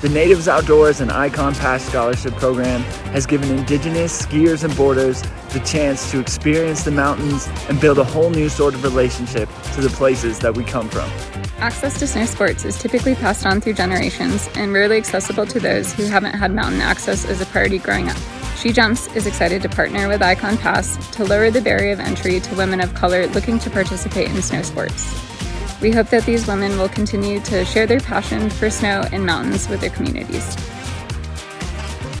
The Natives Outdoors and Ikon Pass Scholarship Program has given Indigenous skiers and boarders the chance to experience the mountains and build a whole new sort of relationship to the places that we come from. Access to snow sports is typically passed on through generations and rarely accessible to those who haven't had mountain access as a priority growing up. She Jumps is excited to partner with Ikon Pass to lower the barrier of entry to women of color looking to participate in snow sports. We hope that these women will continue to share their passion for snow and mountains with their communities.